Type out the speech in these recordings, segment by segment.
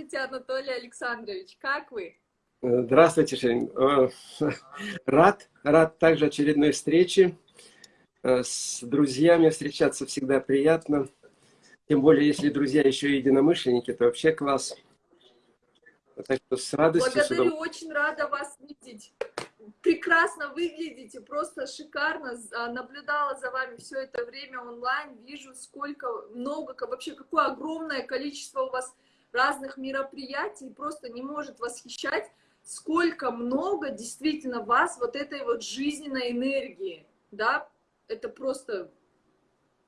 Здравствуйте, Анатолий Александрович, как вы? Здравствуйте, Шерин. Э, рад, рад также очередной встрече. Э, с друзьями встречаться всегда приятно. Тем более, если друзья еще и единомышленники, то вообще класс. Так что с радостью... Благодарю, очень рада вас видеть. Прекрасно выглядите, просто шикарно. А, наблюдала за вами все это время онлайн, вижу, сколько, много, вообще какое огромное количество у вас разных мероприятий, просто не может восхищать сколько много действительно вас вот этой вот жизненной энергии, да, это просто,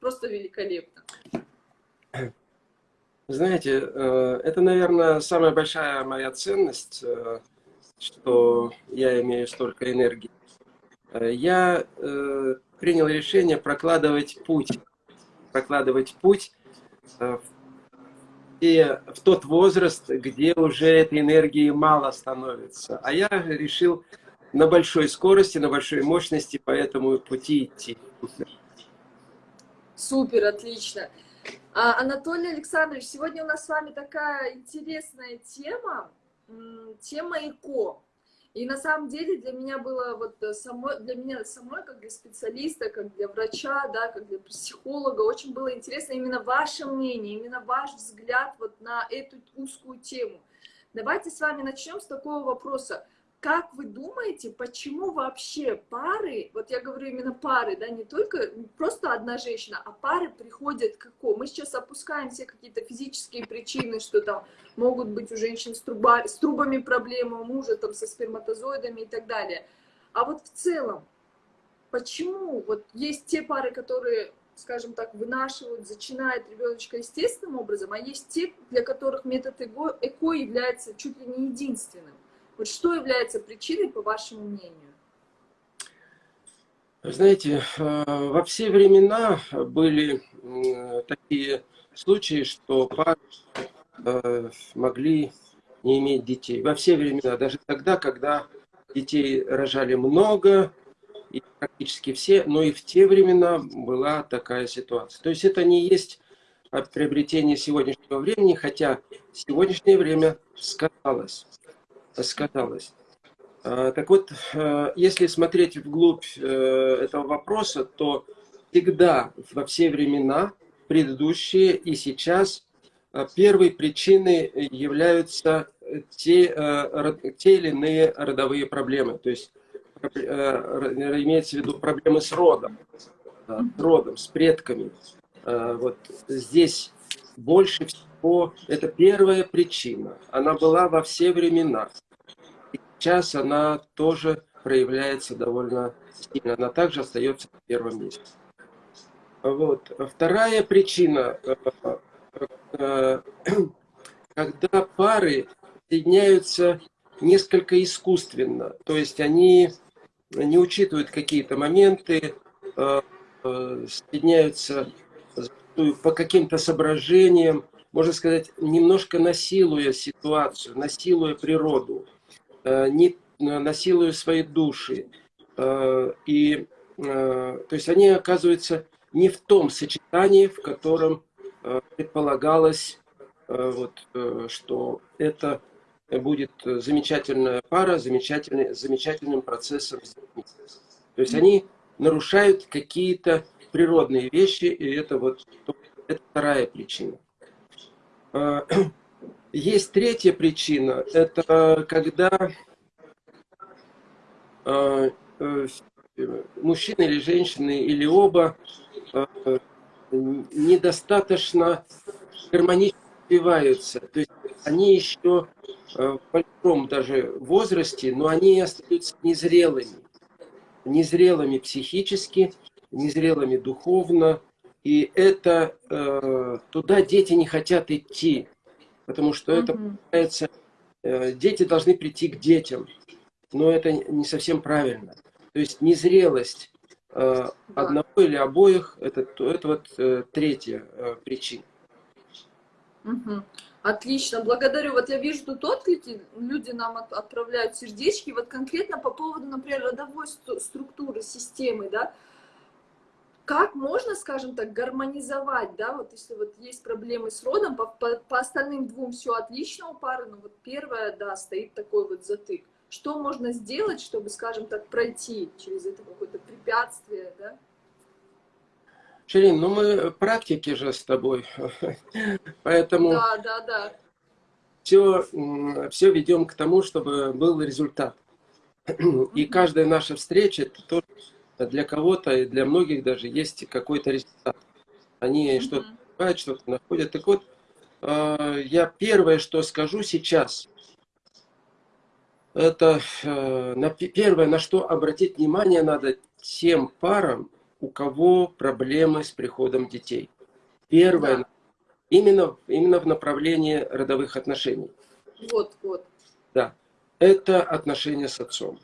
просто великолепно. Знаете, э, это, наверное, самая большая моя ценность, э, что я имею столько энергии. Э, я принял решение прокладывать путь, прокладывать путь в и в тот возраст, где уже этой энергии мало становится. А я решил на большой скорости, на большой мощности по этому пути идти. Супер, отлично. А, Анатолий Александрович, сегодня у нас с вами такая интересная тема, тема ЭКО. И на самом деле для меня было вот э, самой, для меня самой, как для специалиста, как для врача, да, как для психолога, очень было интересно именно ваше мнение, именно ваш взгляд вот на эту узкую тему. Давайте с вами начнем с такого вопроса. Как вы думаете, почему вообще пары, вот я говорю именно пары, да, не только просто одна женщина, а пары приходят к какому? Мы сейчас опускаем все какие-то физические причины, что там могут быть у женщин с, труба, с трубами проблемы, у мужа там со сперматозоидами и так далее. А вот в целом, почему вот есть те пары, которые скажем так, вынашивают, зачинают ребеночка естественным образом, а есть те, для которых метод ЭКО, ЭКО является чуть ли не единственным. Вот что является причиной, по вашему мнению? Знаете, э, во все времена были такие случаи, что пары э, могли не иметь детей. Во все времена, даже тогда, когда детей рожали много, и практически все, но и в те времена была такая ситуация. То есть это не есть приобретение сегодняшнего времени, хотя сегодняшнее время сказалось сказалось. А, так вот, э, если смотреть вглубь э, этого вопроса, то всегда, во все времена, предыдущие и сейчас, э, первой причиной являются те, те или иные родовые проблемы. То есть имеется в виду проблемы с родом, с родом, с предками. Вот здесь больше всего, это первая причина. Она была во все времена сейчас она тоже проявляется довольно сильно. Она также остается в первом месте. Вот. Вторая причина, э, э, когда пары соединяются несколько искусственно, то есть они не учитывают какие-то моменты, э, соединяются по каким-то соображениям, можно сказать, немножко насилуя ситуацию, насилуя природу. Э, не э, насилуя свои души. Э, и, то есть они оказываются не в том сочетании, в котором предполагалось, вот, что это будет замечательная пара, замечательный, замечательным процессом. То есть они нарушают какие-то природные вещи, и это вот это вторая причина. Есть третья причина, это когда э, э, мужчина или женщина, или оба э, недостаточно гармонично развиваются. То есть они еще в большом даже возрасте, но они остаются незрелыми. Незрелыми психически, незрелыми духовно. И это туда дети не хотят идти потому что это, получается, э, дети должны прийти к детям, но это не совсем правильно. То есть незрелость э, одного или обоих, это, это вот э, третья причина. Угу. Отлично, благодарю. Вот я вижу тут отклики, люди нам от, отправляют сердечки. Вот конкретно по поводу, например, родовой структуры, системы, да, как можно, скажем так, гармонизовать, да, вот если вот есть проблемы с родом, по, по, по остальным двум все отлично у пары, но вот первая, да, стоит такой вот затык. Что можно сделать, чтобы, скажем так, пройти через это какое-то препятствие, да? Ширин, ну мы практики же с тобой, поэтому да, да, да. Все, все ведем к тому, чтобы был результат. И каждая наша встреча, это тоже для кого-то и для многих даже есть какой-то результат. Они что-то понимают, что-то находят. Так вот, а, я первое, что скажу сейчас, это э, первое, на что обратить внимание надо тем парам, у кого проблемы с приходом детей. Первое, да. именно, именно в направлении родовых отношений. Вот, вот. Да, это отношения с отцом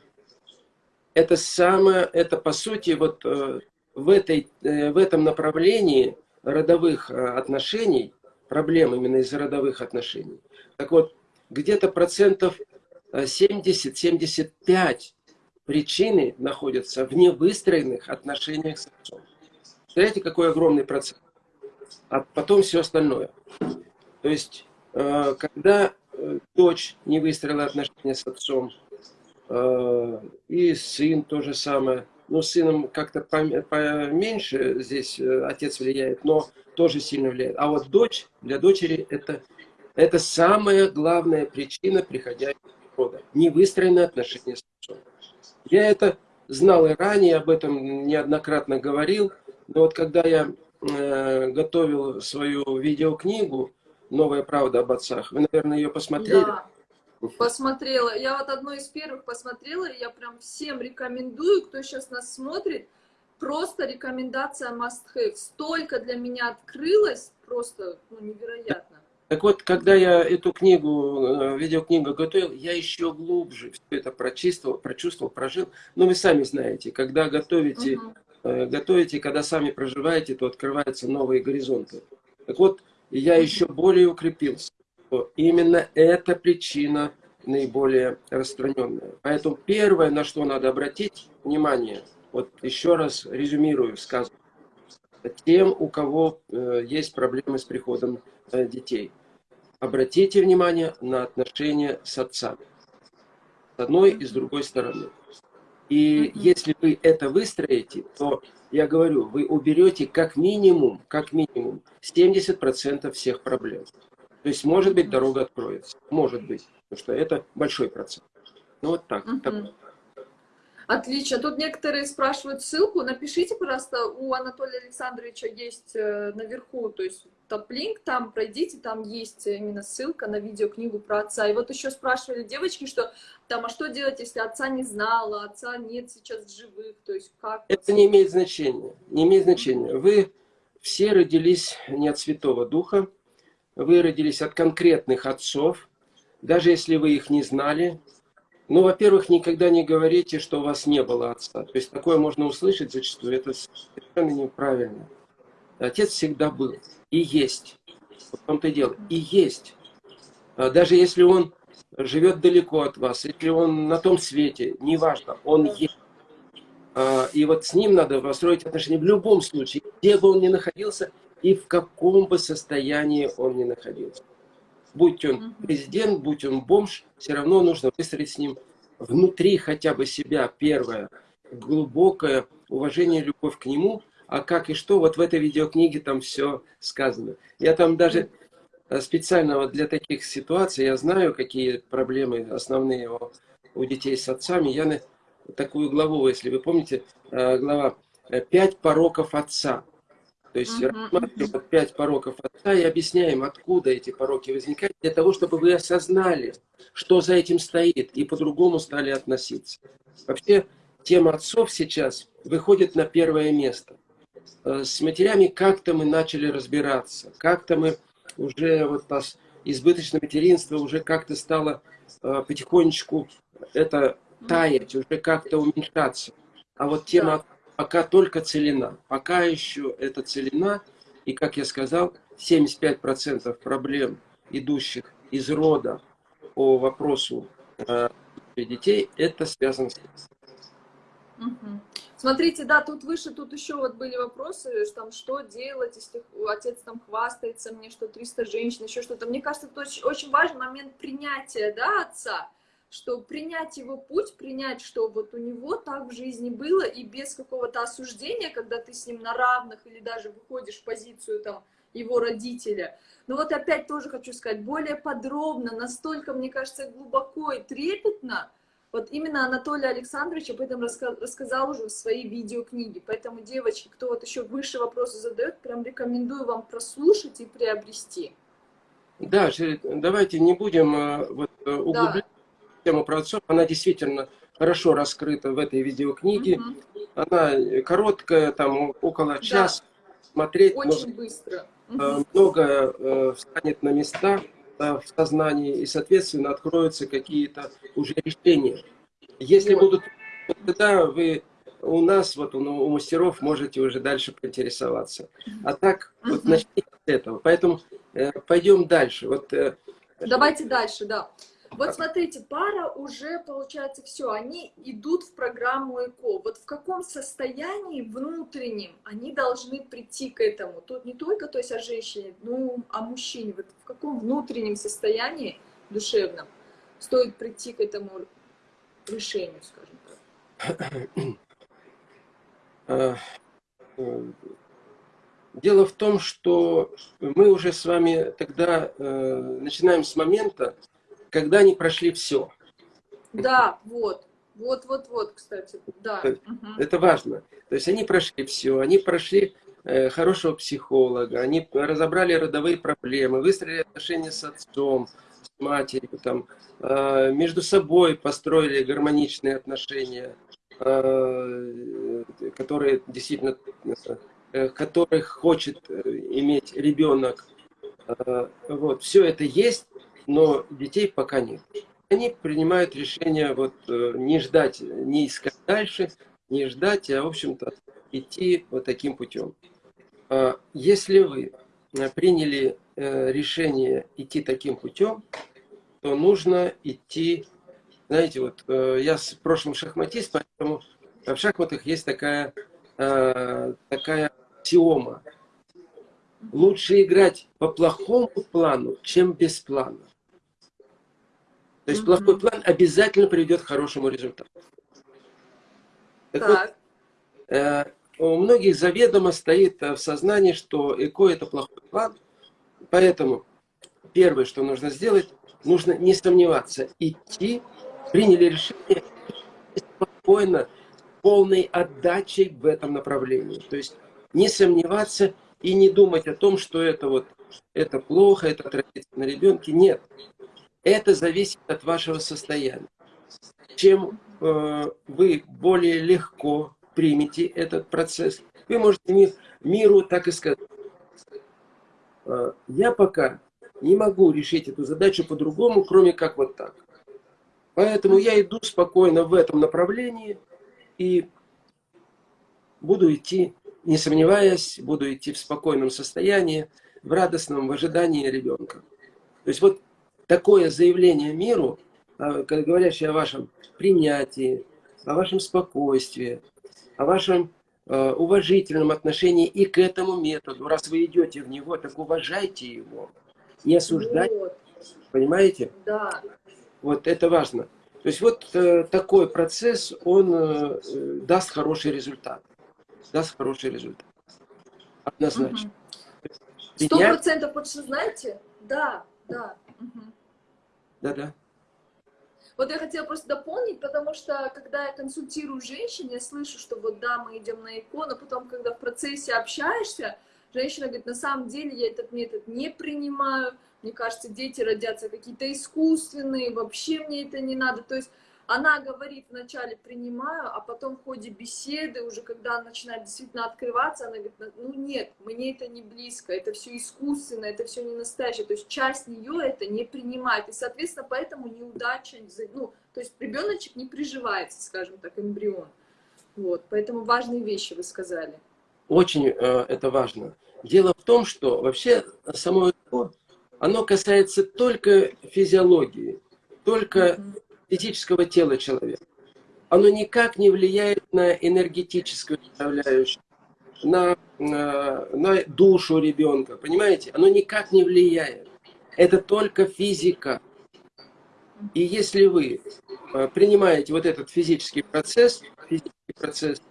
это самое, это по сути вот э, в, этой, э, в этом направлении родовых э, отношений, проблем именно из родовых отношений. Так вот, где-то процентов 70-75 причины находятся в невыстроенных отношениях с отцом. Знаете, какой огромный процент? А потом все остальное. То есть, когда дочь не выстроила отношения с отцом, и сын то же самое. С сыном как-то поменьше здесь э, отец влияет, но тоже сильно влияет. А вот дочь, для дочери это, это самая главная причина приходящего рода. Невыстроенные отношения с отцом. Я это знал и ранее, об этом неоднократно говорил, но вот когда я э, готовил свою видеокнигу «Новая правда об отцах», вы, наверное, ее посмотрели? Да. Посмотрела. Я вот одной из первых посмотрела, и я прям всем рекомендую, кто сейчас нас смотрит, просто рекомендация must have. Столько для меня открылось, просто ну, невероятно. Так вот, когда я эту книгу, э, видеокнигу готовил, я еще глубже все это прочувствовал, прочувствовал, прожил. Но вы сами знаете, когда готовите, угу. готовите, когда сами проживаете, то открываются новые горизонты. Так вот, я еще более укрепился что именно эта причина наиболее распространенная. Поэтому первое, на что надо обратить внимание, вот еще раз резюмирую сказанное, тем, у кого э, есть проблемы с приходом э, детей. Обратите внимание на отношения с отцами. С одной и с другой стороны. И если вы это выстроите, то, я говорю, вы уберете как минимум, как минимум 70% всех проблем. То есть, может быть, дорога откроется. Может быть. Потому что это большой процент. Ну, вот так. Угу. так. Отлично. Тут некоторые спрашивают ссылку. Напишите, пожалуйста, у Анатолия Александровича есть э, наверху, то есть топ-линк, там пройдите, там есть именно ссылка на видеокнигу про отца. И вот еще спрашивали девочки, что там, а что делать, если отца не знала, отца нет сейчас живых, то есть как? Это не имеет значения, не имеет значения. Вы все родились не от Святого Духа, вы родились от конкретных отцов, даже если вы их не знали. Ну, во-первых, никогда не говорите, что у вас не было отца. То есть такое можно услышать зачастую, это совершенно неправильно. Отец всегда был и есть. В том-то дело. И есть. А даже если он живет далеко от вас, если он на том свете, неважно, он есть. А, и вот с ним надо построить отношения в любом случае, где бы он ни находился, и в каком бы состоянии он ни находился. Будь он президент, будь он бомж, все равно нужно выстроить с ним внутри хотя бы себя первое, глубокое уважение, любовь к нему, а как и что, вот в этой видеокниге там все сказано. Я там даже э, специально вот для таких ситуаций, я знаю, какие проблемы основные у, у детей с отцами, я на такую главу, если вы помните, э, глава «Пять пороков отца». То есть угу. рассматриваем пять пороков отца и объясняем, откуда эти пороки возникают, для того, чтобы вы осознали, что за этим стоит, и по-другому стали относиться. Вообще, тема отцов сейчас выходит на первое место. Э, с матерями как-то мы начали разбираться, как-то мы уже, вот нас избыточное материнство уже как-то стало э, потихонечку это таять, уже как-то уменьшаться. А вот тема пока только целина. Пока еще это целина, и, как я сказал, 75% проблем, идущих из рода по вопросу э, детей, это связано с. Угу. Смотрите, да, тут выше, тут еще вот были вопросы, там, что делать, если отец там хвастается мне, что 300 женщин, еще что-то. Мне кажется, это очень, очень важный момент принятия, да, отца, что принять его путь, принять, что вот у него так в жизни было, и без какого-то осуждения, когда ты с ним на равных или даже выходишь в позицию там его родителя. Но вот опять тоже хочу сказать, более подробно, настолько, мне кажется, глубоко и трепетно, вот именно Анатолий Александрович об этом рассказал уже в своей видеокниге. Поэтому, девочки, кто вот еще выше вопросы задает, прям рекомендую вам прослушать и приобрести. Да, давайте не будем э, вот, э, углублять да. Тему про отцов. Она действительно хорошо раскрыта в этой видеокниге. Угу. Она короткая, там около часа. Да. Смотреть Очень можно, быстро. Угу. Многое встанет на места в сознании, и, соответственно, откроются какие-то уже решения. Если вот. будут, тогда вы у нас, вот у мастеров, можете уже дальше поинтересоваться. А так, вот начните с этого. Поэтому э, пойдем дальше. Вот, э, Давайте дальше, да. Вот смотрите, пара уже, получается, все, они идут в программу ЭКО. Вот в каком состоянии внутреннем они должны прийти к этому? Тут не только то есть о женщине, но о мужчине. Вот в каком внутреннем состоянии душевном стоит прийти к этому решению, скажем так? Э, дело в том, что мы уже с вами тогда э, начинаем с момента, когда они прошли все. Да, вот. Вот, вот, вот, кстати, да. Это важно. То есть они прошли все, они прошли э, хорошего психолога, они разобрали родовые проблемы, выстроили отношения с отцом, с матерью, там, э, между собой построили гармоничные отношения, э, которые действительно, которых хочет иметь ребенок. Вот, все это есть, но детей пока нет. Они принимают решение вот э, не ждать, не искать дальше, не ждать, а, в общем-то, идти вот таким путем. А, если вы э, приняли э, решение идти таким путем, то нужно идти, знаете, вот я с прошлым шахматист, поэтому в шахматах есть такая, такая теома. Лучше играть по плохому плану, чем без плана. То есть плохой план обязательно приведет к хорошему результату. Так, так. Вот, э, у многих заведомо стоит э, в сознании, что ЭКО это плохой план. Поэтому первое, что нужно сделать, нужно не сомневаться, идти, приняли решение спокойно, полной отдачей в этом направлении. То есть не сомневаться и не думать о том, что это вот это плохо, это отразится на ребенке. Нет. Это зависит от вашего состояния. Чем э, вы более легко примете этот процесс, вы можете миру так и сказать. Э, я пока не могу решить эту задачу по-другому, кроме как вот так. Поэтому я иду спокойно в этом направлении и буду идти, не сомневаясь, буду идти в спокойном состоянии, в радостном, в ожидании ребенка. То есть вот такое заявление миру, а, говорящее о вашем принятии, о вашем спокойствии, о вашем э, уважительном отношении и к этому методу. Раз вы идете в него, так уважайте его, не осуждайте. Вот. Понимаете? Да. Вот это важно. То есть вот э, такой процесс, он э, даст хороший результат. Даст хороший результат. Однозначно. Сто процентов, что знаете? Да, да. Угу. Да-да. Вот я хотела просто дополнить, потому что, когда я консультирую женщин, я слышу, что вот да, мы идем на икону, потом, когда в процессе общаешься, женщина говорит, на самом деле я этот метод не принимаю, мне кажется, дети родятся какие-то искусственные, вообще мне это не надо. То есть она говорит вначале принимаю, а потом в ходе беседы, уже когда она начинает действительно открываться, она говорит, ну нет, мне это не близко, это все искусственно, это все не настоящее, то есть часть нее это не принимает, и, соответственно, поэтому неудача, ну, то есть ребеночек не приживается, скажем так, эмбрион. Вот, поэтому важные вещи вы сказали. Очень э, это важно. Дело в том, что вообще само оно касается только физиологии, только mm -hmm физического тела человека. оно никак не влияет на энергетическую составляющую, на, на, на душу ребенка, понимаете? Оно никак не влияет. Это только физика. И если вы э, принимаете вот этот физический процесс, физический процесс,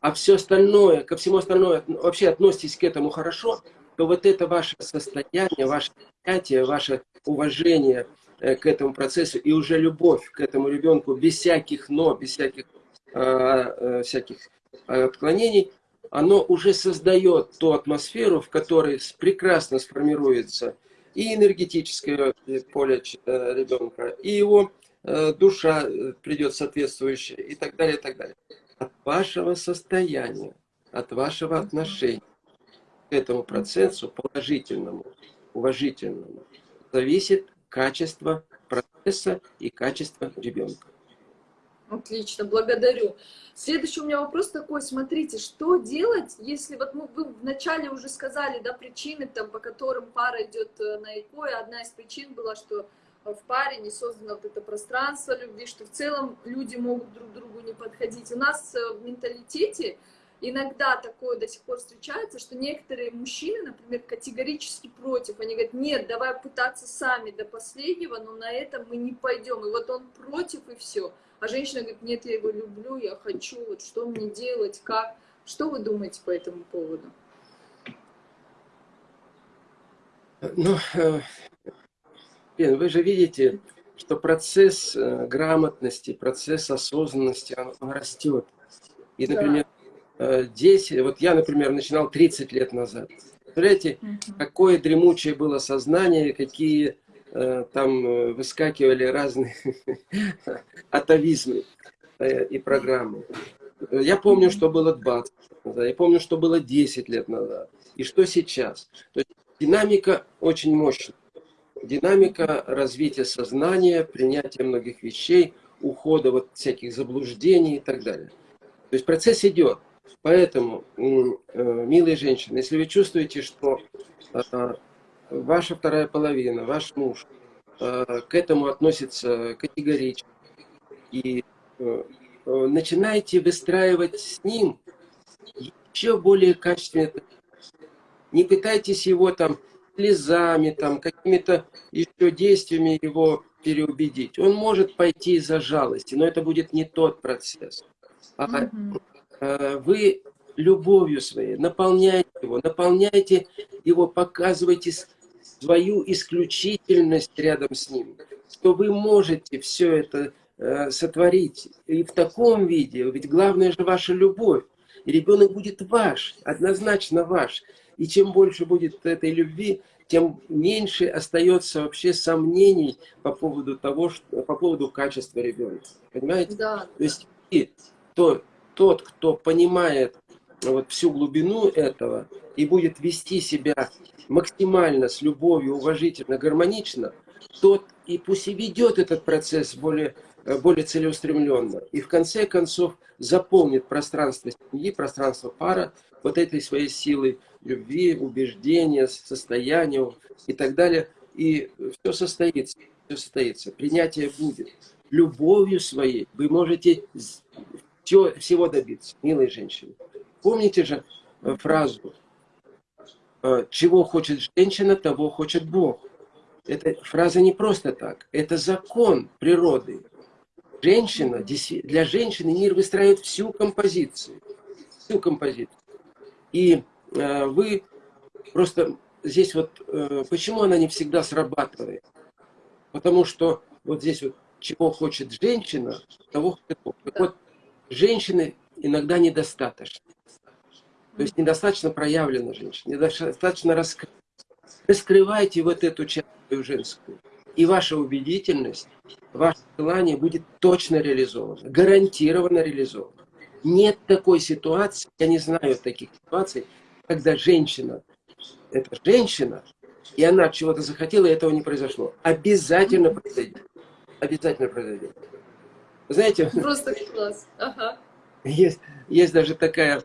а все остальное, ко всему остальному вообще относитесь к этому хорошо, то вот это ваше состояние, ваше понятие, ваше уважение э, к этому процессу и уже любовь к этому ребенку без всяких но, без всяких, э, э, всяких отклонений, оно уже создает ту атмосферу, в которой прекрасно сформируется и энергетическое поле ребенка, и его душа придет соответствующая, и так далее, и так далее. От вашего состояния, от вашего отношения к этому процессу, положительному, уважительному, зависит качество процесса и качество ребенка. Отлично, благодарю. Следующий у меня вопрос такой, смотрите, что делать, если вот мы, вы вначале уже сказали, да, причины, там, по которым пара идет э, на ЭКО, и одна из причин была, что в паре не создано вот это пространство любви, что в целом люди могут друг другу не подходить. У нас э, в менталитете иногда такое до сих пор встречается, что некоторые мужчины, например, категорически против. Они говорят, нет, давай пытаться сами до последнего, но на этом мы не пойдем. И вот он против, и все. А женщина говорит, нет, я его люблю, я хочу, вот что мне делать, как. Что вы думаете по этому поводу? Ну, э, вы же видите, что процесс э, грамотности, процесс осознанности, он растет. И, например, 10, э, вот я, например, начинал 30 лет назад. Представляете, какое дремучее было сознание, какие э, там э, выскакивали разные атовизмы и программы. Я помню, что было 20 назад, я помню, что было 10 лет назад, и что сейчас. То есть динамика очень мощная. Динамика развития сознания, принятия многих вещей, ухода от всяких заблуждений и так далее. То есть процесс идет. Поэтому, э, милые женщины, если вы чувствуете, что э, ваша вторая половина, ваш муж э, к этому относится категорично, и начинайте выстраивать с ним еще более качественные не пытайтесь его там слезами, там, какими-то еще действиями его переубедить. Он может пойти из-за жалости, но это будет не тот процесс. А угу. Э, вы любовью своей наполняйте его, наполняйте его, показывайте свою исключительность рядом с ним, что вы можете все это э, сотворить. И в таком виде, ведь главное же ваша любовь. И ребенок будет ваш, однозначно ваш. И чем больше будет этой любви, тем меньше остается вообще сомнений по поводу того, что, по поводу качества ребенка. Понимаете? Да. То есть и то, тот, кто понимает вот всю глубину этого и будет вести себя максимально с любовью, уважительно, гармонично, тот и пусть и ведет этот процесс более, более целеустремленно. И в конце концов заполнит пространство семьи, пространство пара вот этой своей силой любви, убеждения, состояния и так далее. И все состоится, все состоится. Принятие будет. Любовью своей вы можете всего, всего добиться, милые женщины. Помните же э, фразу э, «Чего хочет женщина, того хочет Бог». Эта фраза не просто так, это закон природы. Женщина, для женщины мир выстраивает всю композицию. Всю композицию. И э, вы просто здесь вот, э, почему она не всегда срабатывает? Потому что вот здесь вот, чего хочет женщина, того хочет Бог. вот женщины иногда недостаточно. То есть недостаточно проявлена женщина, недостаточно раскрыта. Раскрывайте вот эту часть женскую. И ваша убедительность, ваше желание будет точно реализовано, гарантированно реализовано. Нет такой ситуации, я не знаю таких ситуаций, когда женщина, это женщина, и она чего-то захотела, и этого не произошло. Обязательно произойдет. Обязательно произойдет. Знаете, Просто класс. Ага. Есть, есть даже такая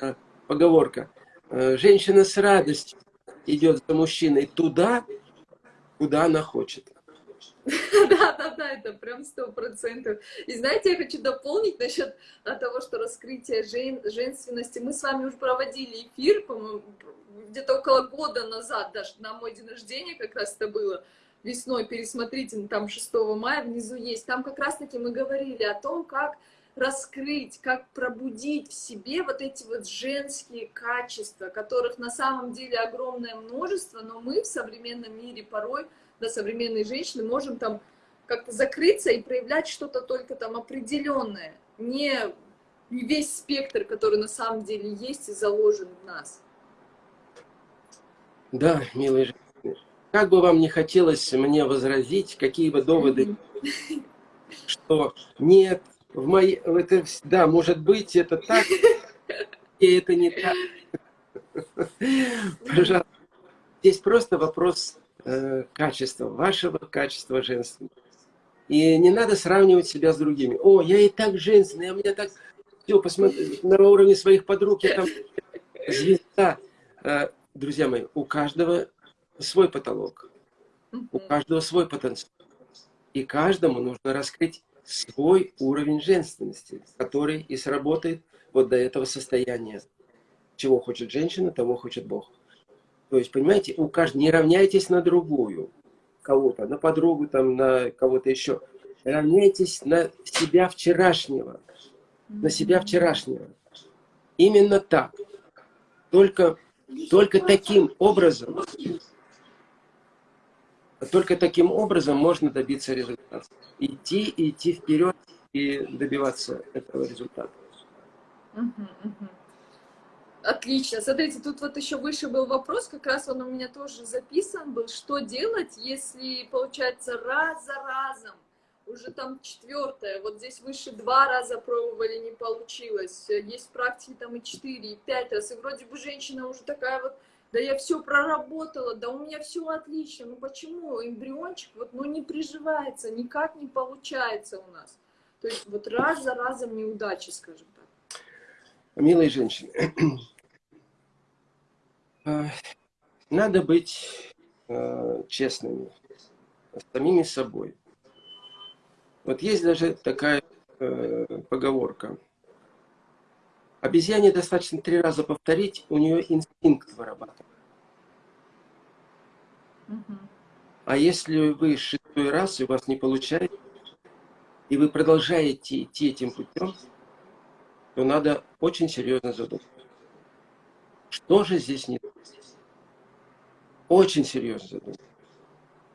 э, поговорка. Э, женщина с радостью идет за мужчиной туда, куда она хочет. Да, да, да, это прям сто процентов. И знаете, я хочу дополнить насчет того, что раскрытие жен, женственности. Мы с вами уже проводили эфир, по-моему, где-то около года назад, даже на мой день рождения как раз это было весной, пересмотрите, ну, там 6 мая внизу есть. Там как раз-таки мы говорили о том, как раскрыть, как пробудить в себе вот эти вот женские качества, которых на самом деле огромное множество, но мы в современном мире порой, да, современные женщины, можем там как-то закрыться и проявлять что-то только там определенное, не весь спектр, который на самом деле есть и заложен в нас. Да, милые как бы вам не хотелось мне возразить, какие бы доводы, что нет, в моей, это, да, может быть, это так, и это не так. Пожалуйста. Здесь просто вопрос э, качества, вашего качества женственного. И не надо сравнивать себя с другими. О, я и так женственная, у меня так все, посмотри, на уровне своих подруг, я там звезда. Э, друзья мои, у каждого свой потолок, у каждого свой потенциал. И каждому нужно раскрыть свой уровень женственности, который и сработает вот до этого состояния. Чего хочет женщина, того хочет Бог. То есть, понимаете, у каждого не равняйтесь на другую, кого-то, на подругу, там, на кого-то еще. Равняйтесь на себя вчерашнего, на себя вчерашнего. Именно так. Только, только таким образом только таким образом можно добиться результата. Идти, идти вперед и добиваться этого результата. Отлично. Смотрите, тут вот еще выше был вопрос, как раз он у меня тоже записан был. Что делать, если, получается, раз за разом, уже там четвертое, вот здесь выше два раза пробовали, не получилось. Есть практики там и четыре, и пять раз. И вроде бы женщина уже такая вот да я все проработала, да у меня все отлично, ну почему эмбриончик вот, ну не приживается, никак не получается у нас. То есть вот раз за разом неудачи, скажем так. Милые женщины, э, надо быть э, честными с самими собой. Вот есть даже такая э, поговорка – Обезьяне достаточно три раза повторить, у нее инстинкт вырабатывает. Угу. А если вы шестой раз, и у вас не получается, и вы продолжаете идти этим путем, то надо очень серьезно задуматься. Что же здесь не? Очень серьезно задуматься.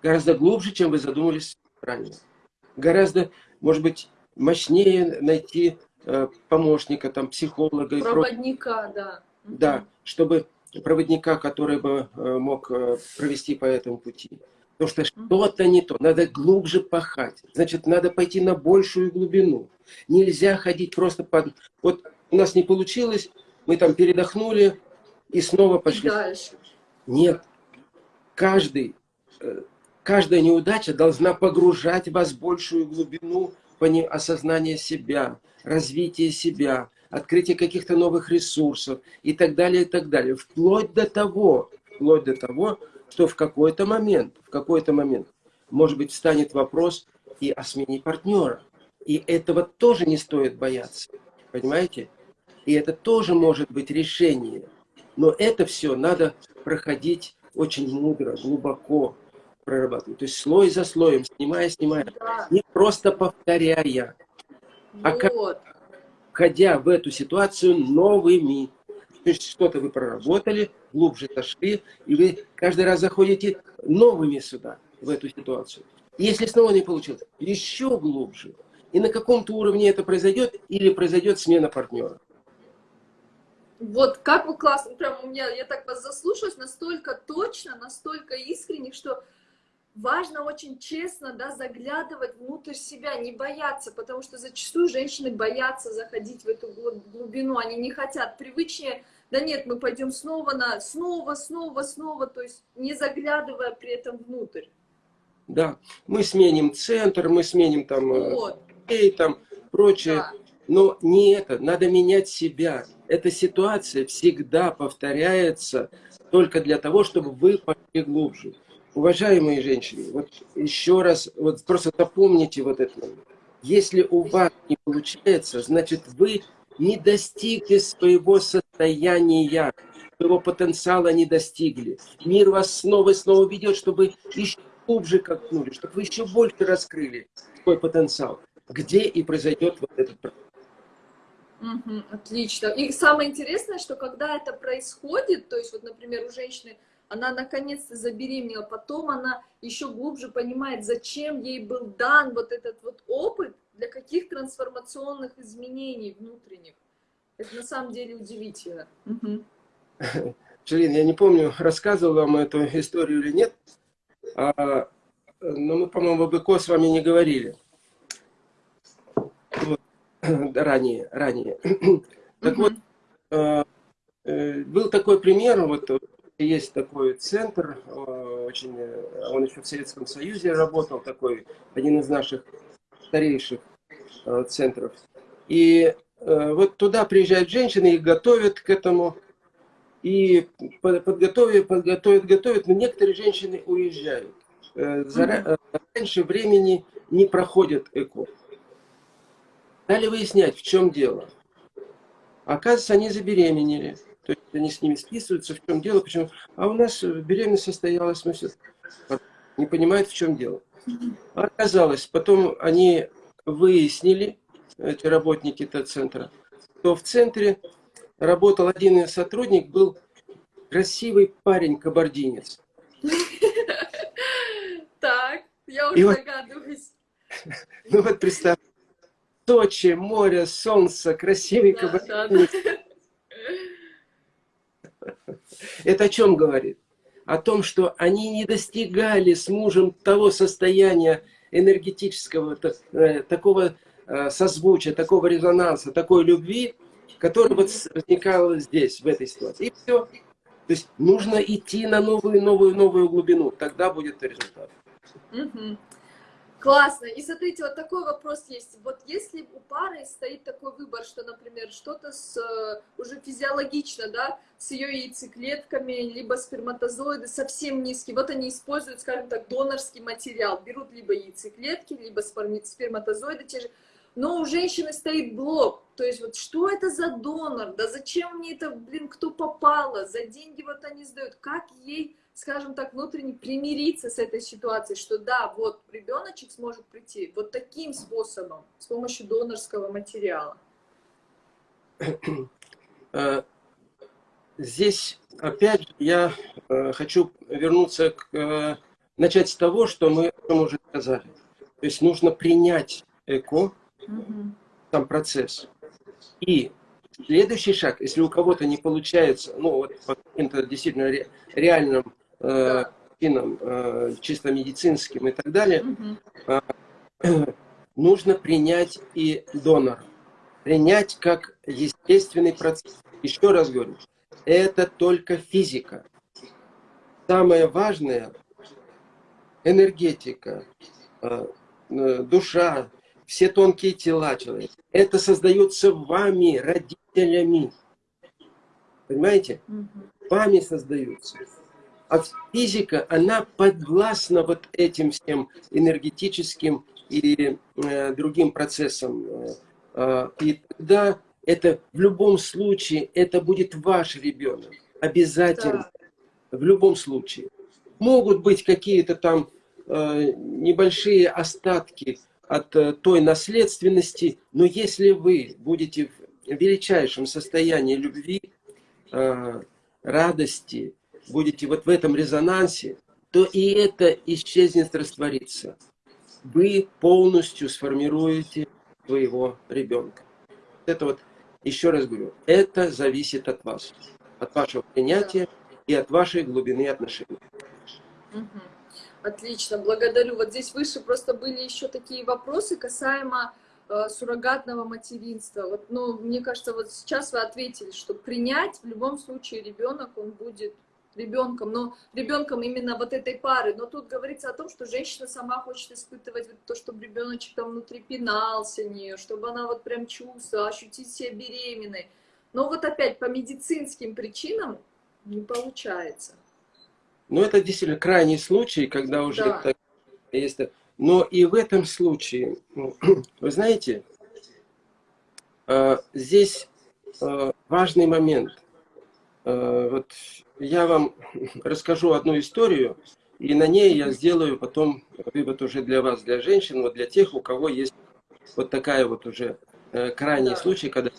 Гораздо глубже, чем вы задумались ранее. Гораздо, может быть, мощнее найти помощника, там, психолога. Проводника, да. Да, чтобы проводника, который бы э, мог э, провести по этому пути. Потому что что-то не то, надо глубже пахать. Значит, надо пойти на большую глубину. Нельзя ходить просто под... Вот у нас не получилось, мы там передохнули и снова пошли. дальше. Нет. Каждый, каждая неудача должна погружать вас в большую глубину осознания себя, развитие себя, открытие каких-то новых ресурсов и так далее, и так далее. Вплоть до того, вплоть до того, что в какой-то момент, в какой-то момент, может быть, встанет вопрос и о смене партнера. И этого тоже не стоит бояться. Понимаете? И это тоже может быть решение. Но это все надо проходить очень мудро, глубоко прорабатывать. То есть слой за слоем, снимая, снимая. Да. Не просто повторяя. А как, входя в эту ситуацию новыми. То есть что-то вы проработали, глубже зашли, и вы каждый раз заходите новыми сюда, в эту ситуацию. И если снова не получилось, еще глубже. И на каком-то уровне это произойдет, или произойдет смена партнера. Вот как вы классно, прям у меня, я так вас заслушалась, настолько точно, настолько искренне, что важно очень честно да, заглядывать внутрь себя, не бояться, потому что зачастую женщины боятся заходить в эту глубину, они не хотят, привычнее, да нет, мы пойдем снова на, снова, снова, снова, то есть не заглядывая при этом внутрь. Да, мы сменим центр, мы сменим там, э, вот. и там прочее, да. но не это, надо менять себя. Эта ситуация всегда повторяется только для того, чтобы вы пошли глубже. Уважаемые женщины, вот еще раз, вот просто запомните вот это. Если у вас не получается, значит вы не достигли своего состояния, своего потенциала не достигли. Мир вас снова и снова ведет, чтобы еще глубже копнули, чтобы вы еще больше раскрыли свой потенциал. Где и произойдет вот этот процесс. Угу, отлично. И самое интересное, что когда это происходит, то есть вот, например, у женщины она наконец-то забеременела, потом она еще глубже понимает, зачем ей был дан вот этот вот опыт, для каких трансформационных изменений внутренних. Это на самом деле удивительно. Угу. Я не помню, рассказывал вам эту историю или нет, а, но мы, по-моему, об ЭКО с вами не говорили. Вот, ранее, ранее. Так вот, а, э, был такой пример, вот есть такой центр, а, очень, он еще в Советском Союзе работал, такой, один из наших старейших а, центров. И вот туда приезжают женщины, их готовят к этому, и подготовят, подготовят, готовят, но некоторые женщины уезжают. Э, Зара... Раньше времени не проходят ЭКО. Стали выяснять, в чем дело. Оказывается, они забеременели. То есть они с ними списываются, в чем дело, почему. А у нас беременность состоялась, мы все не понимают, в чем дело. Оказалось, потом они выяснили, эти работники этого центра, что в центре работал один из сотрудник, был красивый парень, кабардинец. Так, я уже догадываюсь. Ну вот представь, Сочи, море, солнце, красивый кабардинец. Это о чем говорит? О том, что они не достигали с мужем того состояния энергетического, э, такого э, созвучия, такого резонанса, такой любви, который вот возникал здесь, в этой ситуации. И все. То есть нужно идти на новую, новую, новую глубину. Тогда будет результат. Угу. Классно. И смотрите, вот такой вопрос есть. Вот если у пары стоит такой выбор, что, например, что-то с э, уже физиологично, да, с ее яйцеклетками, либо сперматозоиды совсем низкие, вот они используют, скажем так, донорский материал, берут либо яйцеклетки, либо сперматозоиды те же, но у женщины стоит блок. То есть вот что это за донор? Да зачем мне это, блин, кто попало? За деньги вот они сдают. Как ей, скажем так, внутренне примириться с этой ситуацией, что да, вот ребеночек сможет прийти вот таким способом, с помощью донорского материала? Э, здесь, опять я э, хочу вернуться к... Э, начать с того, что мы уже сказали. То есть нужно принять ЭКО, угу. сам процесс. И следующий шаг, если у кого-то не получается, ну вот по каким-то действительно ре, реальным э, причинам, э, чисто медицинским и так далее, угу. э, нужно принять и донора. Принять как естественный процесс. Еще раз говорю, это только физика. Самое важное – энергетика, э, э, душа, все тонкие тела человека. Это создается вами, родителями. Понимаете? Вами создаются. А физика, она подвластна вот этим всем энергетическим и э, другим процессам. Э, и тогда это в любом случае, это будет ваш ребенок. Обязательно. Да. В любом случае. Могут быть какие-то там э, небольшие остатки от э, той наследственности, но если вы будете в величайшем состоянии любви, э, радости, будете вот в этом резонансе, то и это исчезнет, растворится. Вы полностью сформируете своего ребенка. Это вот, еще раз говорю, это зависит от вас, от вашего принятия и от вашей глубины отношений. Отлично, благодарю. Вот здесь выше просто были еще такие вопросы касаемо э, суррогатного материнства. Вот, ну, мне кажется, вот сейчас вы ответили, что принять в любом случае ребенок, он будет ребенком, но ребенком именно вот этой пары. Но тут говорится о том, что женщина сама хочет испытывать вот то, чтобы ребеночек там внутри пинался нее, чтобы она вот прям чувствовала, ощутить себя беременной. Но вот опять по медицинским причинам не получается. Ну, это действительно крайний случай, когда уже да. так, есть. Но и в этом случае, вы знаете, здесь важный момент. Вот я вам расскажу одну историю, и на ней я сделаю потом вывод уже для вас, для женщин, вот для тех, у кого есть вот такая вот уже э, крайний случай, когда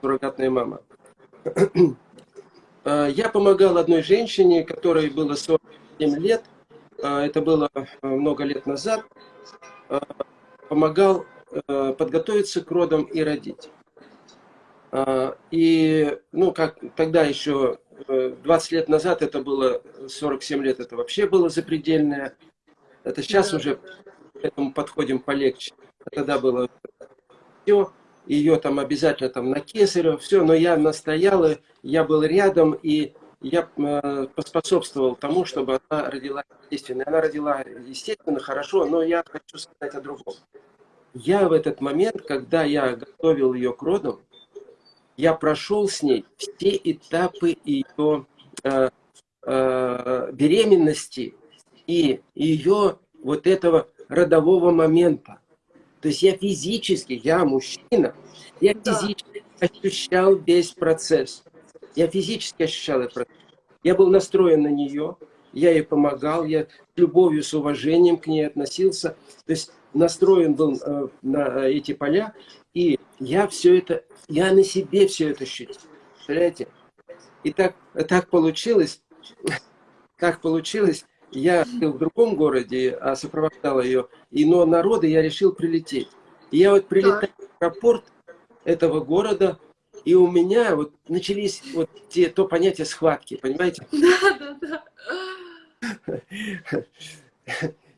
суррогатная мама. Э, я помогал одной женщине, которой было 47 лет, э, это было много лет назад, помогал подготовиться к родам и родить. И, ну, как тогда еще 20 лет назад это было, 47 лет это вообще было запредельное. Это сейчас уже к этому подходим полегче. Тогда было все, ее там обязательно там на кесарево, все, но я настоял, я был рядом, и я э, поспособствовал тому, чтобы она родила естественно. Она родила естественно, хорошо, но я хочу сказать о другом. Я в этот момент, когда я готовил ее к родам, я прошел с ней все этапы ее э, э, беременности и ее вот этого родового момента. То есть я физически, я мужчина, я физически ощущал весь процесс. Я физически ощущал этот процесс. Я был настроен на нее, я ей помогал, я с любовью, с уважением к ней относился. То есть настроен был э, на эти поля, я все это, я на себе все это ощутил. Представляете? И так, так получилось, так получилось, я был в другом городе, а сопровождал ее, и но народы я решил прилететь. И я вот прилетаю в аэропорт этого города, и у меня вот начались вот те, то понятие схватки, понимаете? Да, да, да.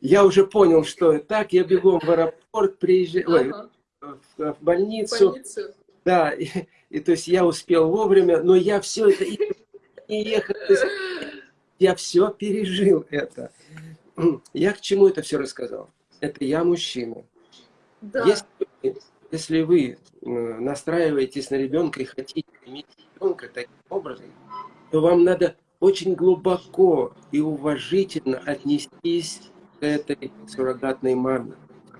Я уже понял, что так, я бегом в аэропорт, приезжаю, ага в больницу. больницу. Да, и, и то есть я успел вовремя, но я все это не ехал. Я все пережил это. Я к чему это все рассказал? Это я мужчина. Да. Если, если вы настраиваетесь на ребенка и хотите иметь ребенка таким образом, то вам надо очень глубоко и уважительно отнестись к этой суррогатной маме.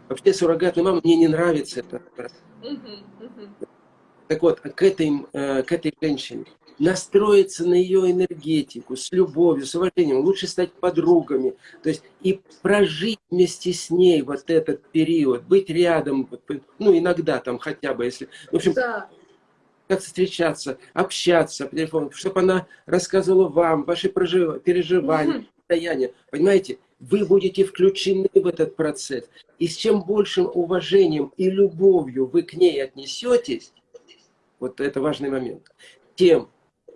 Вообще суррогатная мама, мне не нравится это. Так вот, к этой, э, к этой женщине настроиться на ее энергетику, с любовью, с уважением, лучше стать подругами, то есть и прожить вместе с ней вот этот период, быть рядом, ну иногда там хотя бы, если, в общем, да. как встречаться, общаться по телефону, чтобы она рассказывала вам ваши переживания, состояния, понимаете, вы будете включены в этот процесс. И с чем большим уважением и любовью вы к ней отнесетесь, вот это важный момент, тем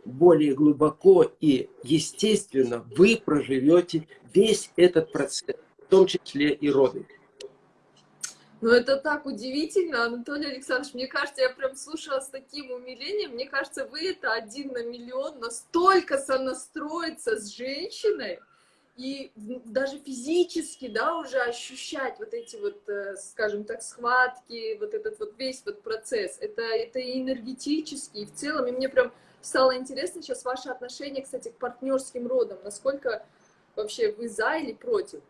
более глубоко и естественно вы проживете весь этот процесс, в том числе и роды. Ну, это так удивительно, Анатолий Александрович. Мне кажется, я прям слушала с таким умилением. Мне кажется, вы это один на миллион, настолько сонастроиться с женщиной, и даже физически, да, уже ощущать вот эти вот, э, скажем так, схватки, вот этот вот весь вот процесс, это, это и энергетически, и в целом, и мне прям стало интересно сейчас ваше отношение, кстати, к партнерским родам, насколько вообще вы за или против?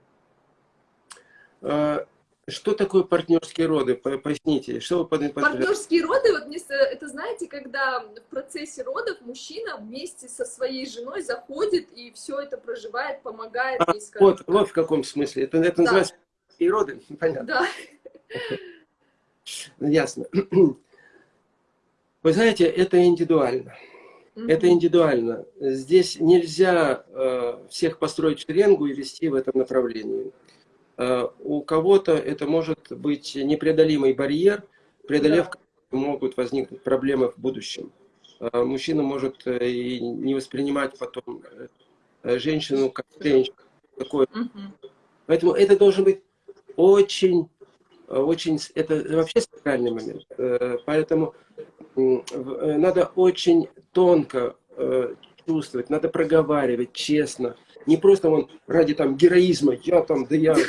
А, что такое партнерские роды? Поясните. Что вы под... Партнерские роды, вот это знаете, когда в процессе родов мужчина вместе со своей женой заходит и все это проживает, помогает а, ей. Вот, так. вот в каком смысле. Это, это да. называется и роды, понятно. Да. Ясно. Вы знаете, это индивидуально. Угу. Это индивидуально. Здесь нельзя э, всех построить шеренгу и вести в этом направлении. Э, у кого-то это может быть непреодолимый барьер, преодолев да. Могут возникнуть проблемы в будущем. Э, мужчина может э, и не воспринимать потом женщину как женщину. Такое. Угу. Поэтому это должен быть очень, очень, это вообще сакральный момент. Поэтому надо очень тонко чувствовать, надо проговаривать честно, не просто он ради там героизма, я там, да я...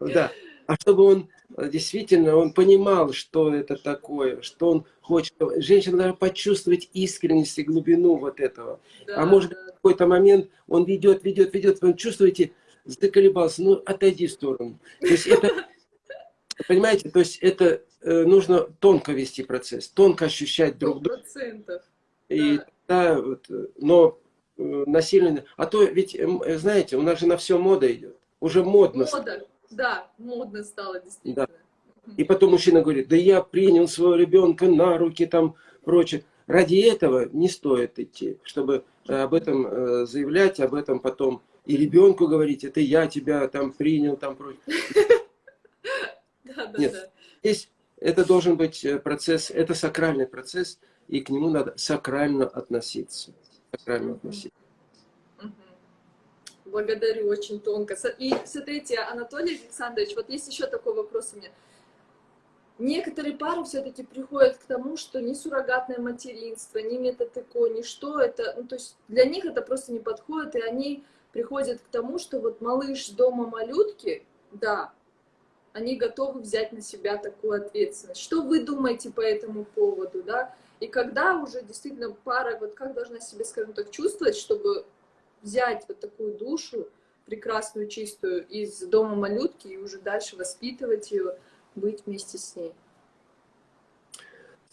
Да, а чтобы он э, действительно, он понимал, что это такое, что он хочет. Женщина должна почувствовать искренность и глубину вот этого. Да, а может да. в какой-то момент он ведет, ведет, ведет, вы чувствуете, заколебался, ну отойди в сторону. То есть это, понимаете, то есть это э, нужно тонко вести процесс, тонко ощущать друг друга. И да. Да, вот, но э, насильно... А то ведь, знаете, у нас же на все мода идет. Уже модно. Мода, да, модно стало действительно. Да. И потом мужчина говорит, да я принял своего ребенка на руки, там, прочее. Ради этого не стоит идти, чтобы об этом э, заявлять, об этом потом и ребенку говорить, это я тебя там принял, там прочее. Нет, здесь это должен быть э, процесс, это сакральный процесс, и к нему надо сакрально относиться. Сакрально относиться. Благодарю, очень тонко. И смотрите, Анатолий Александрович, вот есть еще такой вопрос у меня. Некоторые пары все-таки приходят к тому, что ни суррогатное материнство, ни метод ЭКО, ни что это, ну, то есть для них это просто не подходит, и они приходят к тому, что вот малыш дома малютки, да, они готовы взять на себя такую ответственность. Что вы думаете по этому поводу, да? И когда уже действительно пара, вот как должна себя, скажем так, чувствовать, чтобы взять вот такую душу, прекрасную, чистую, из дома малютки и уже дальше воспитывать ее, быть вместе с ней?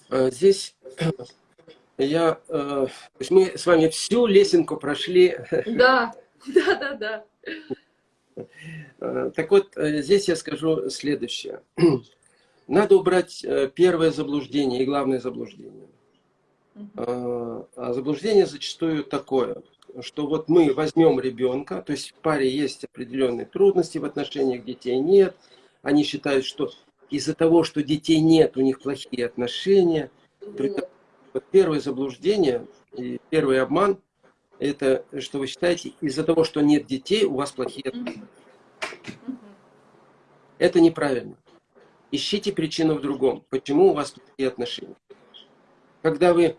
Э, здесь я, э, мы с вами всю лесенку прошли. Да, да, да, да. Э, так вот, здесь я скажу следующее. Надо убрать первое заблуждение и главное заблуждение. А заблуждение зачастую такое, что вот мы возьмем ребенка, то есть в паре есть определенные трудности в отношениях, детей нет, они считают, что из-за того, что детей нет, у них плохие отношения. Вот первое заблуждение и первый обман это что вы считаете, из-за того, что нет детей, у вас плохие отношения. Это неправильно. Ищите причину в другом. Почему у вас плохие отношения? Когда вы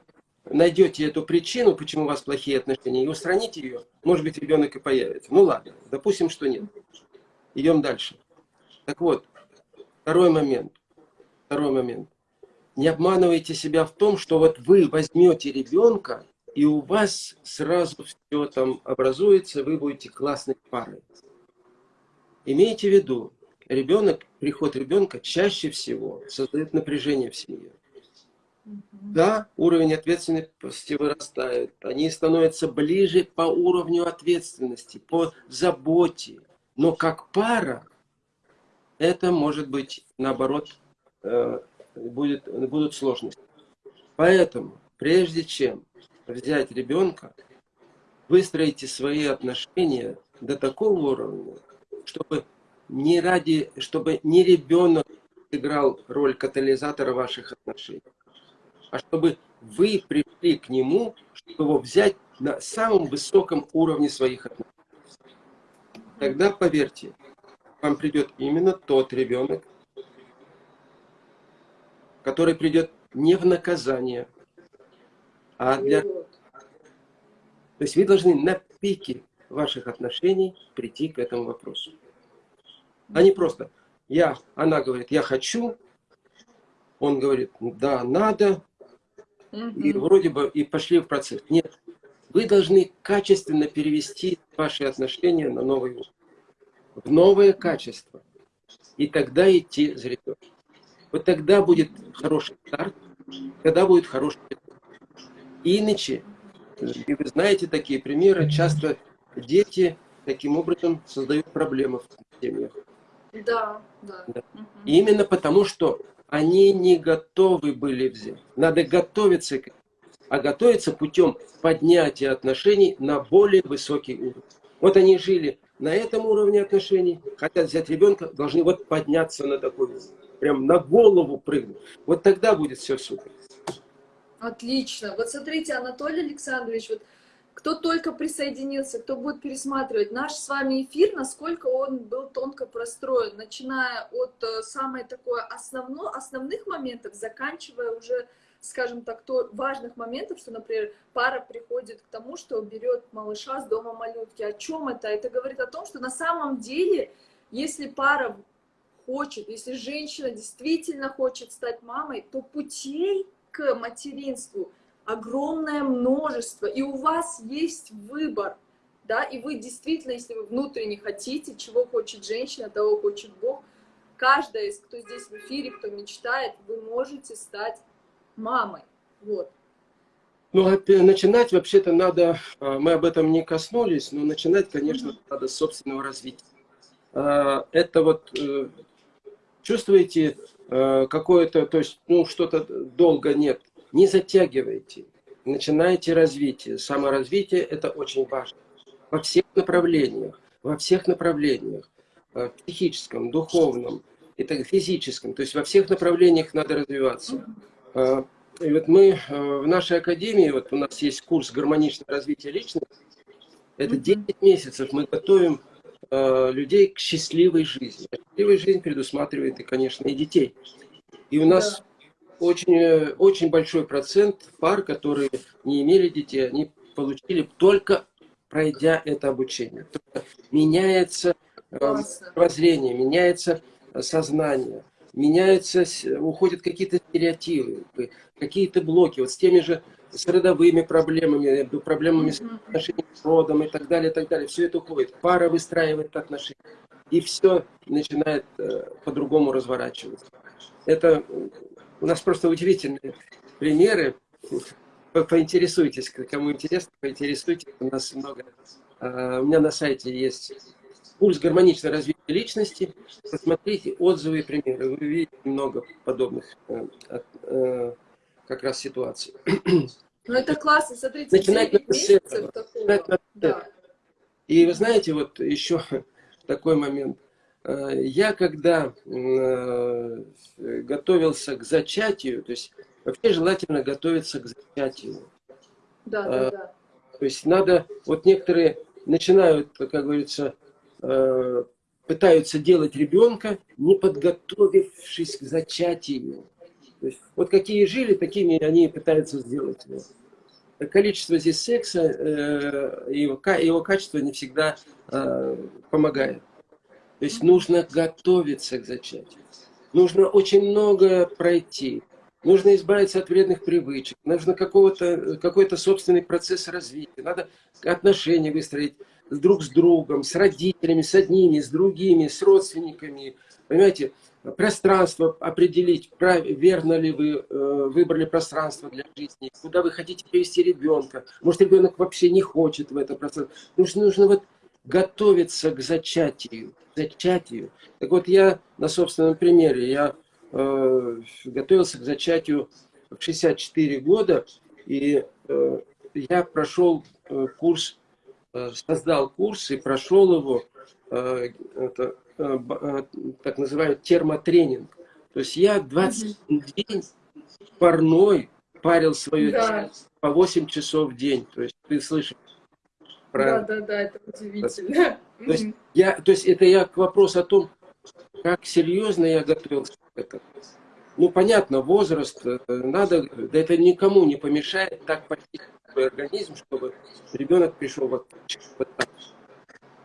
найдете эту причину, почему у вас плохие отношения, и устраните ее, может быть, ребенок и появится. Ну ладно, допустим, что нет. Идем дальше. Так вот, второй момент. Второй момент. Не обманывайте себя в том, что вот вы возьмете ребенка, и у вас сразу все там образуется, вы будете классной парой. Имейте в виду, ребенок, приход ребенка чаще всего создает напряжение в семье. Да, уровень ответственности вырастает, они становятся ближе по уровню ответственности, по заботе. Но как пара, это может быть, наоборот, э, будет, будут сложности. Поэтому, прежде чем взять ребенка, выстроите свои отношения до такого уровня, чтобы не ради, чтобы не ребенок играл роль катализатора ваших отношений, а чтобы вы пришли к нему, чтобы его взять на самом высоком уровне своих отношений. Тогда, поверьте, вам придет именно тот ребенок, который придет не в наказание, а для... То есть вы должны на пике ваших отношений прийти к этому вопросу. А не просто, я, она говорит, я хочу, он говорит, да, надо, и вроде бы и пошли в процесс. Нет, вы должны качественно перевести ваши отношения на новый уровень, в новое качество. И тогда идти за ребенком. Вот тогда будет хороший старт, тогда будет хороший Иначе, и вы знаете такие примеры, часто дети таким образом создают проблемы в семьях. Да, да. да. Угу. Именно потому, что они не готовы были взять. Надо готовиться к а готовиться путем поднятия отношений на более высокий уровень. Вот они жили на этом уровне отношений, хотят взять ребенка, должны вот подняться на такой уровень. Прям на голову прыгнуть. Вот тогда будет все супер. Отлично. Вот смотрите, Анатолий Александрович, вот кто только присоединился, кто будет пересматривать наш с вами эфир, насколько он был тонко простроен, начиная от э, самой такой основно, основных моментов, заканчивая уже, скажем так, то важных моментов, что, например, пара приходит к тому, что берет малыша с дома малютки. О чем это? Это говорит о том, что на самом деле, если пара хочет, если женщина действительно хочет стать мамой, то путей к материнству огромное множество, и у вас есть выбор, да, и вы действительно, если вы внутренне хотите, чего хочет женщина, того хочет Бог, каждая из, кто здесь в эфире, кто мечтает, вы можете стать мамой, вот. Ну, начинать вообще-то надо, а, мы об этом не коснулись, но начинать, конечно, надо с собственного развития. А, это вот, э, чувствуете э, какое-то, то есть, ну, что-то долго нет, не затягивайте, начинайте развитие. Саморазвитие – это очень важно. Во всех направлениях, во всех направлениях, э, психическом, духовном, это физическом, то есть во всех направлениях надо развиваться. И вот мы э, в нашей академии, вот у нас есть курс гармоничного развития личности, это 10 месяцев мы готовим э, людей к счастливой жизни. А счастливая жизнь предусматривает и, конечно, и детей. И у нас. Очень, э, очень большой процент пар, которые не имели детей, они получили только пройдя это обучение. Меняется э, воззрение, меняется сознание меняются, уходят какие-то стереотипы, какие-то блоки. Вот с теми же с родовыми проблемами, проблемами с отношениями с родом и так далее, и так далее. Все это уходит. Пара выстраивает отношения. И все начинает э, по-другому разворачиваться. Это у нас просто удивительные примеры. Поинтересуйтесь, кому интересно, поинтересуйтесь. У нас много. А, у меня на сайте есть курс гармоничного развития личности. Посмотрите отзывы и примеры. Вы увидите много подобных э, э, как раз ситуаций. Ну это классно, смотрите, Начинать надо с этого. Начинать надо да. И вы знаете, вот еще такой момент. Э, я когда э, готовился к зачатию, то есть вообще желательно готовиться к зачатию. Да, да, да. То есть надо, вот некоторые начинают, как говорится, Э, пытаются делать ребенка, не подготовившись к зачатию. То есть, вот какие жили, такими они пытаются сделать его. Количество здесь секса, э, его, его качество не всегда э, помогает. То есть нужно готовиться к зачатию. Нужно очень много пройти. Нужно избавиться от вредных привычек. Нужно какой-то собственный процесс развития. Надо отношения выстроить с друг с другом, с родителями, с одними, с другими, с родственниками. Понимаете, пространство определить, прав, верно ли вы э, выбрали пространство для жизни, куда вы хотите привести ребенка. Может, ребенок вообще не хочет в это пространство. Нужно, нужно вот готовиться к зачатию. К зачатию. Так вот, я на собственном примере, я э, готовился к зачатию в 64 года, и э, я прошел э, курс Э, создал курс и прошел его, э, это, э, так называемый термотренинг. То есть я 21 день парной парил свое да. тело по 8 часов в день. То есть ты слышишь про... Да, да, да, это удивительно. То есть, я, то есть это я к вопросу о том, как серьезно я готовился к этому. Ну, понятно, возраст, надо, да это никому не помешает так почти свой организм, чтобы ребенок пришел так.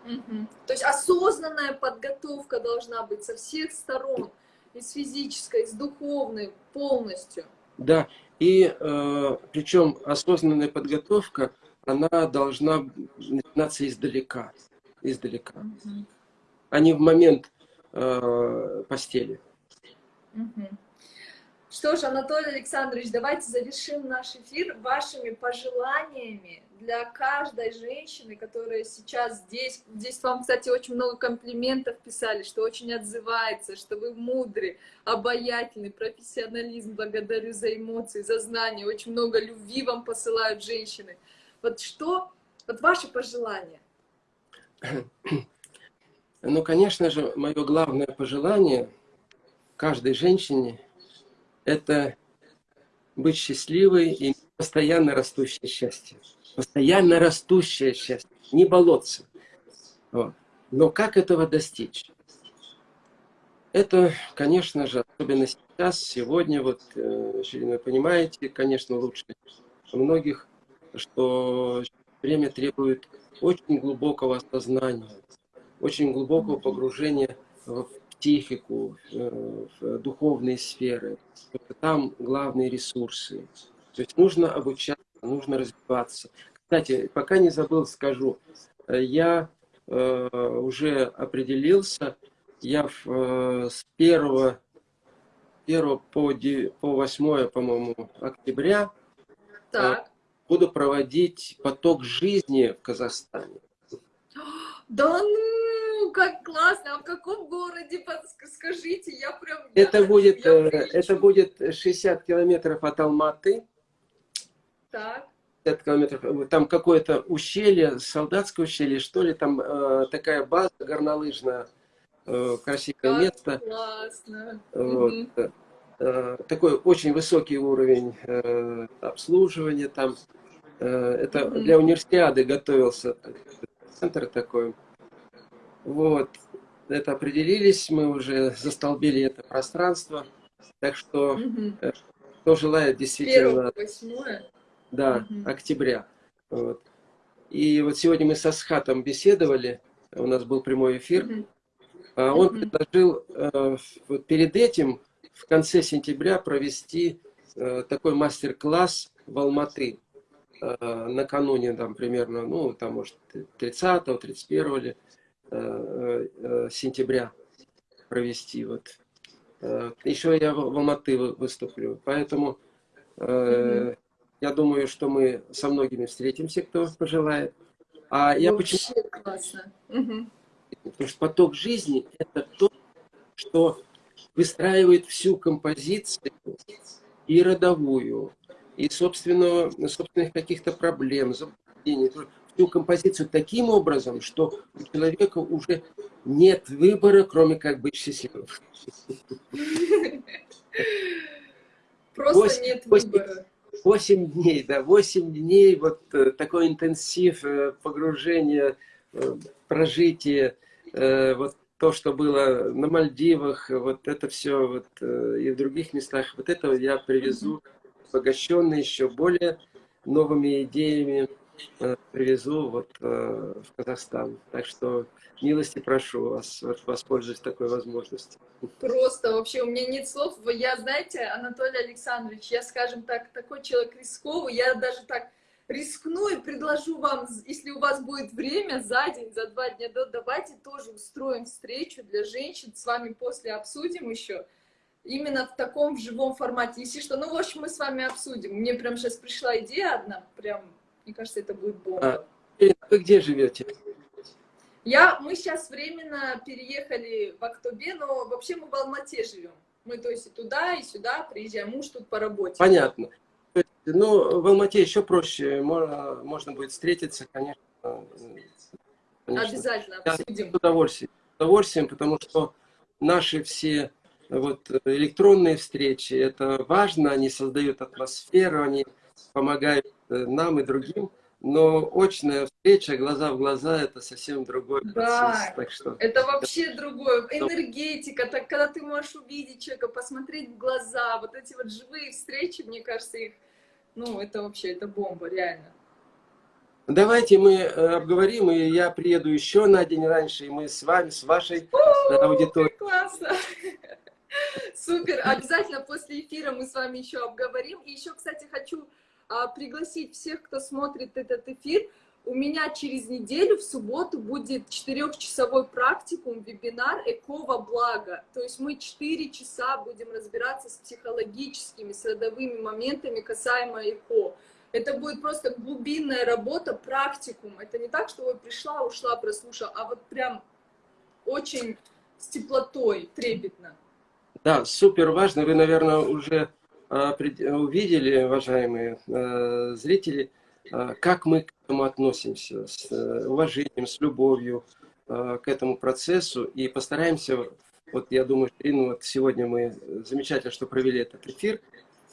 Угу. То есть осознанная подготовка должна быть со всех сторон, и с физической, и с духовной, полностью. Да, и э, причем осознанная подготовка, она должна начинаться издалека, издалека, угу. а не в момент э, постели. Угу. Что ж, Анатолий Александрович, давайте завершим наш эфир вашими пожеланиями для каждой женщины, которая сейчас здесь. Здесь вам, кстати, очень много комплиментов писали, что очень отзывается, что вы мудрый, обаятельный, профессионализм. Благодарю за эмоции, за знания. Очень много любви вам посылают женщины. Вот что, вот ваши пожелания? Ну, конечно же, мое главное пожелание каждой женщине – это быть счастливой и постоянно растущее счастье. Постоянно растущее счастье, не болоться. Вот. Но как этого достичь? Это, конечно же, особенно сейчас, сегодня, вот, э, вы понимаете, конечно, лучше многих, что время требует очень глубокого осознания, очень глубокого погружения в психику, в духовные сферы. Там главные ресурсы. То есть нужно обучаться, нужно развиваться. Кстати, пока не забыл, скажу, я уже определился, я с первого 1 по, 9, по 8, по-моему, октября так. Буду проводить поток жизни в Казахстане. Да ну, как классно! А в каком городе, скажите, я прям... Это, я, будет, я э, это будет 60 километров от Алматы. Так. 50 километров. Там какое-то ущелье, солдатское ущелье, что ли, там э, такая база горнолыжная, э, красивое как место. классно! Вот. Угу. Э, такой очень высокий уровень э, обслуживания там. Э, это для универсиады готовился центр такой. Вот. Это определились, мы уже застолбили это пространство. Так что, кто желает действительно... 1 Да, угу. октября. Вот. И вот сегодня мы со Схатом беседовали, у нас был прямой эфир. Угу. Он угу. предложил вот перед этим в конце сентября провести такой мастер-класс в Алматы. Э, накануне, там, примерно, ну, там, может, 30 31 ли, э, э, сентября провести. Вот. Еще я в Алматы выступлю. Поэтому mm я думаю, что мы со многими встретимся, кто пожелает. А я Вообще почему... классно. Угу. Потому что поток жизни – это то, что выстраивает всю композицию и родовую, и собственного, собственных каких-то проблем, заблуждений, всю композицию таким образом, что у человека уже нет выбора, кроме как быть счастливым. Просто 8, нет выбора. 8 дней, да, 8 дней, вот э, такой интенсив э, погружения, э, прожитие, вот то, что было на Мальдивах, вот это все вот, и в других местах, вот это я привезу обогащенный еще более новыми идеями, э, привезу вот э, в Казахстан. Так что милости прошу вас воспользоваться такой возможностью. Просто вообще у меня нет слов. Я, знаете, Анатолий Александрович, я, скажем так, такой человек рисковый, я даже так рискну и предложу вам, если у вас будет время, за день, за два дня до, давайте тоже устроим встречу для женщин, с вами после обсудим еще именно в таком в живом формате. Если что, ну, в общем, мы с вами обсудим. Мне прям сейчас пришла идея одна, прям, мне кажется, это будет бомба. А, вы где живете? Я, мы сейчас временно переехали в Актобе, но вообще мы в Алмате живем. Мы, то есть, и туда, и сюда приезжаем. Муж тут по работе. Понятно. Ну, в Алмате еще проще. Можно, можно будет встретиться, конечно. конечно. Обязательно обсудим. С удовольствием. С удовольствием, потому что наши все вот электронные встречи, это важно, они создают атмосферу, они помогают э, нам и другим, но очная встреча, глаза в глаза, это совсем другой да, процесс. Так что... это вообще другое. Энергетика, так, когда ты можешь увидеть человека, посмотреть в глаза, вот эти вот живые встречи, мне кажется, их, ну, это вообще, это бомба, реально. Давайте мы э, обговорим, и я приеду еще на день раньше, и мы с вами, с вашей аудиторией. Классно! Супер! Обязательно после эфира мы с вами еще обговорим. И еще, кстати, хочу а, пригласить всех, кто смотрит этот эфир. У меня через неделю, в субботу, будет четырехчасовой практикум, вебинар «Экова благо». То есть мы четыре часа будем разбираться с психологическими, с родовыми моментами касаемо ЭКО. Это будет просто глубинная работа, практикум. Это не так, что я пришла, ушла, прослушала, а вот прям очень с теплотой, трепетно. Да, супер важно. Вы, наверное, уже а, увидели, уважаемые а, зрители, как мы к этому относимся, с э, уважением, с любовью к этому процессу. И постараемся, вот я думаю, Ирина, вот сегодня мы замечательно, что провели этот эфир,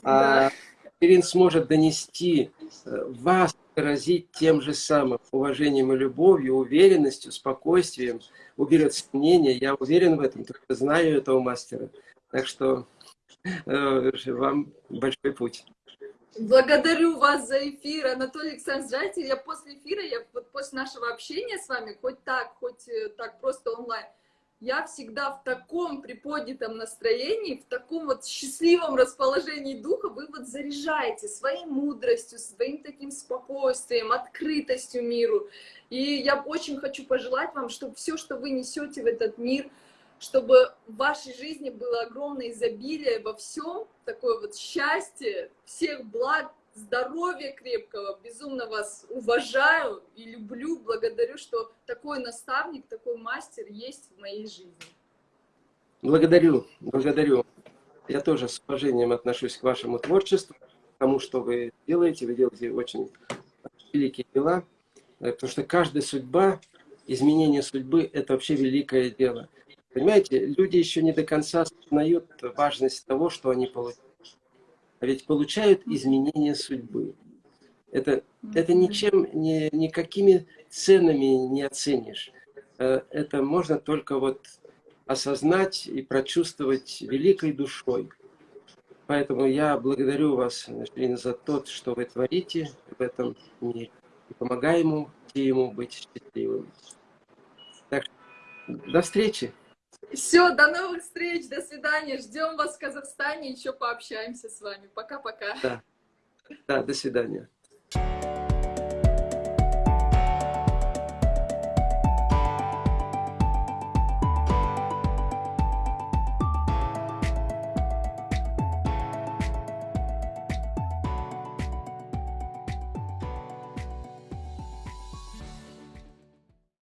да. а Ирин сможет донести э, вас, выразить тем же самым уважением и любовью, уверенностью, спокойствием, уберет сомнения. Я уверен в этом, только знаю этого мастера. Так что э, вам большой путь. Благодарю вас за эфир, Анатолий Александрович. Знаете, я после эфира, я вот после нашего общения с вами, хоть так, хоть э, так просто онлайн, я всегда в таком приподнятом настроении, в таком вот счастливом расположении духа, вы вот заряжаете своей мудростью, своим таким спокойствием, открытостью миру. И я очень хочу пожелать вам, чтобы все, что вы несете в этот мир, чтобы в вашей жизни было огромное изобилие во всем, такое вот счастье, всех благ, здоровья крепкого, безумно вас уважаю и люблю, благодарю, что такой наставник, такой мастер есть в моей жизни. Благодарю, благодарю. Я тоже с уважением отношусь к вашему творчеству, к тому, что вы делаете. Вы делаете очень великие дела, потому что каждая судьба, изменение судьбы – это вообще великое дело. Понимаете, люди еще не до конца осознают важность того, что они получают а ведь получают изменения судьбы. Это, это ничем, ни, никакими ценами не оценишь. Э, это можно только вот осознать и прочувствовать великой душой. Поэтому я благодарю вас, Ирина, за то, что вы творите в этом мире. И помогаем ему, ему быть счастливым. Так, до встречи! Все, до новых встреч, до свидания. Ждем вас в Казахстане, еще пообщаемся с вами. Пока-пока. Да. да, до свидания.